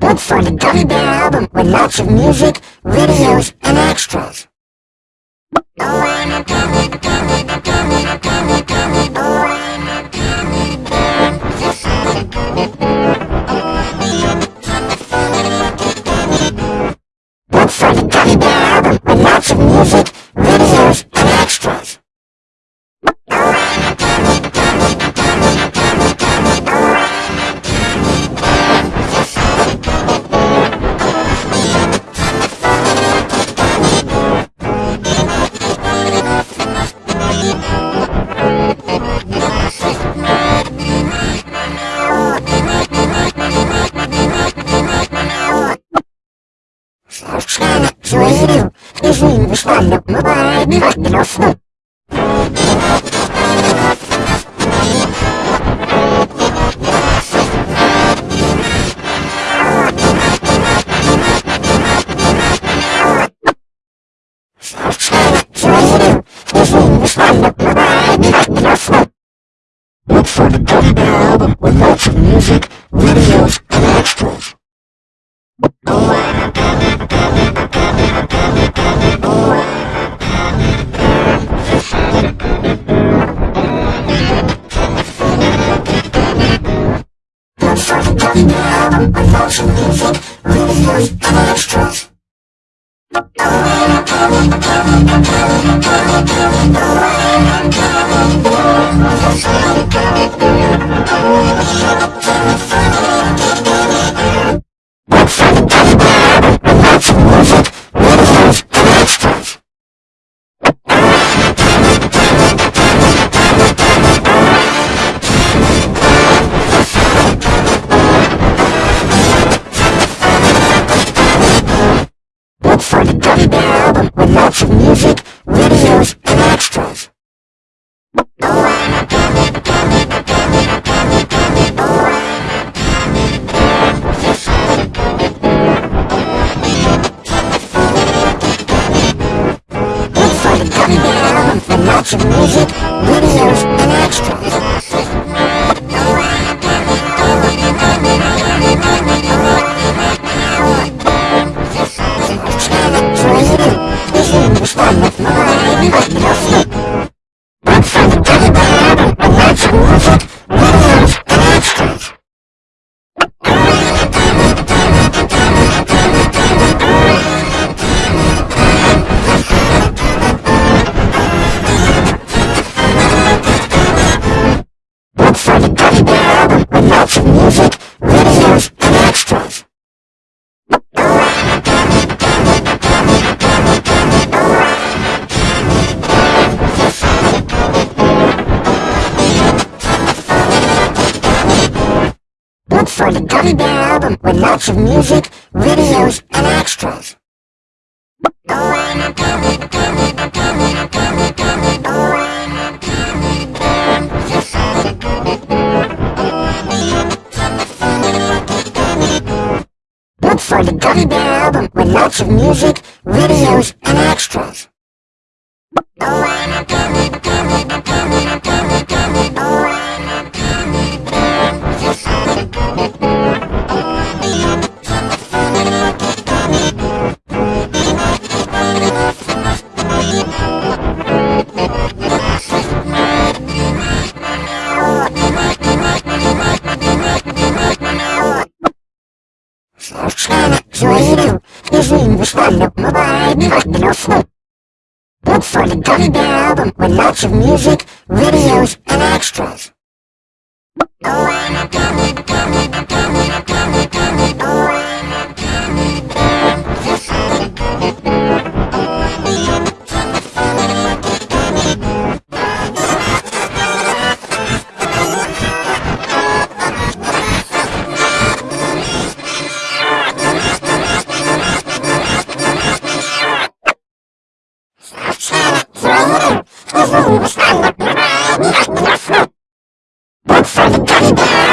Look for the Gummy Bear album with lots of music, videos, and extras. Oh, I'm a gummy, gummy, gummy, gummy, gummy, oh, извини, Руслан, но бывает невозможно. Совершенно злоерил, извини, I'm lots of music, videos, for the Gummy Bear album with lots of music, videos, and extras. Oh, I'm a. Oh, I'm a bear. A. Oh, I'm. Look for the Gummy Bear album with lots of music, videos, and extras. Oh, I'm a gummy, gummy, gummy. Gummy. Woo!